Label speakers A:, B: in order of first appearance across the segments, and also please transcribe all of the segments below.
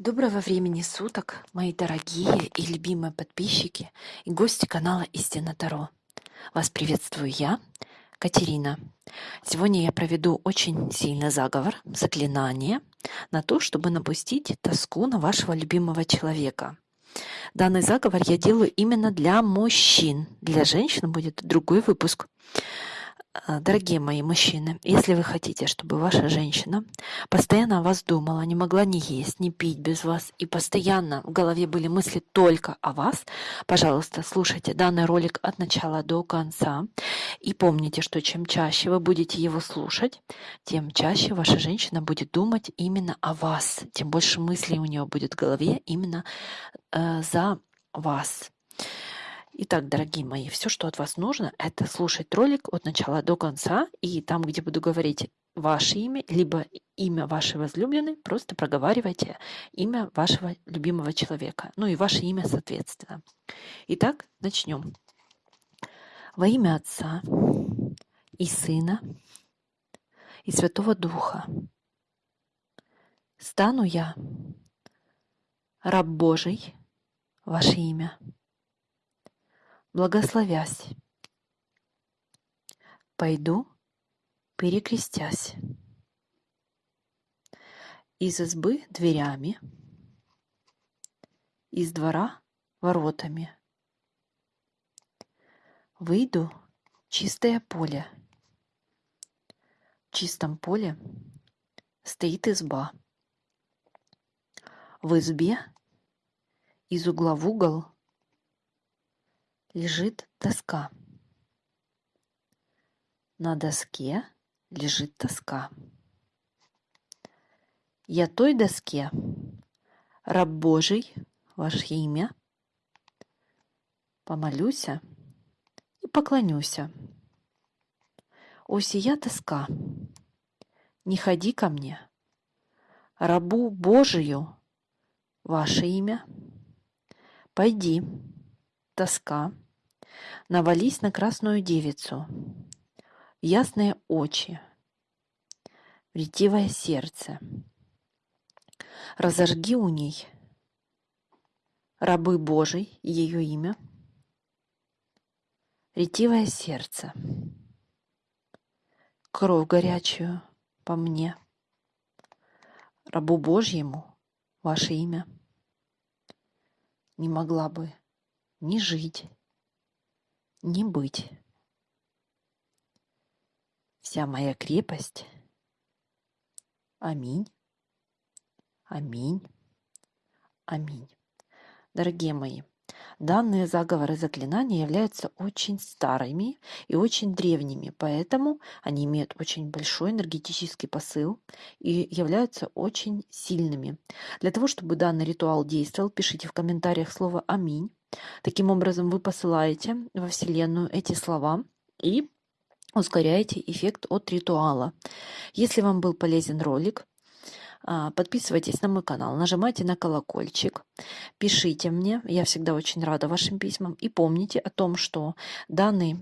A: Доброго времени суток, мои дорогие и любимые подписчики и гости канала Истина Таро. Вас приветствую я, Катерина. Сегодня я проведу очень сильный заговор, заклинание на то, чтобы напустить тоску на вашего любимого человека. Данный заговор я делаю именно для мужчин. Для женщин будет другой выпуск. А, дорогие мои мужчины, если вы хотите, чтобы ваша женщина постоянно о вас думала, не могла ни есть, ни пить без вас, и постоянно в голове были мысли только о вас, пожалуйста, слушайте данный ролик от начала до конца. И помните, что чем чаще вы будете его слушать, тем чаще ваша женщина будет думать именно о вас, тем больше мыслей у нее будет в голове именно э, за вас. Итак, дорогие мои, все, что от вас нужно, это слушать ролик от начала до конца, и там, где буду говорить ваше имя, либо имя вашей возлюбленной, просто проговаривайте имя вашего любимого человека, ну и ваше имя соответственно. Итак, начнем. Во имя Отца и Сына и Святого Духа стану я, раб Божий, ваше имя благословясь. Пойду, перекрестясь. Из избы дверями, из двора воротами. Выйду чистое поле. В чистом поле стоит изба. В избе из угла в угол лежит доска. На доске лежит тоска. Я той доске, раб Божий, ваше имя, помолюся и поклонюся. О, сия тоска, не ходи ко мне, рабу Божию, ваше имя, пойди, тоска, навались на красную девицу, ясные очи, ретивое сердце. Разожги у ней. Рабы Божий, ее имя, ретивое сердце, кровь горячую по мне, рабу Божьему ваше имя. Не могла бы ни жить, ни быть. Вся моя крепость. Аминь. Аминь. Аминь. Дорогие мои, Данные заговоры заклинания являются очень старыми и очень древними, поэтому они имеют очень большой энергетический посыл и являются очень сильными. Для того, чтобы данный ритуал действовал, пишите в комментариях слово «Аминь». Таким образом, вы посылаете во Вселенную эти слова и ускоряете эффект от ритуала. Если вам был полезен ролик, а, подписывайтесь на мой канал, нажимайте на колокольчик, пишите мне, я всегда очень рада вашим письмам. И помните о том, что данный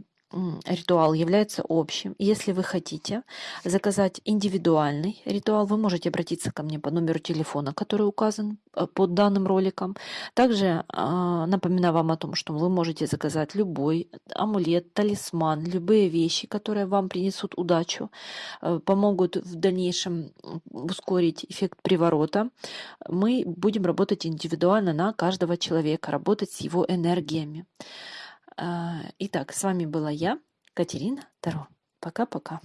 A: ритуал является общим. Если вы хотите заказать индивидуальный ритуал, вы можете обратиться ко мне по номеру телефона, который указан э, под данным роликом. Также а, напоминаю вам о том, что вы можете заказать любой амулет, талисман, любые вещи, которые вам принесут удачу, э, помогут в дальнейшем ускорить эффект приворота. Мы будем работать индивидуально на каждого человека, работать с его энергиями. А, итак, с вами была я, Катерина Таро. Пока-пока.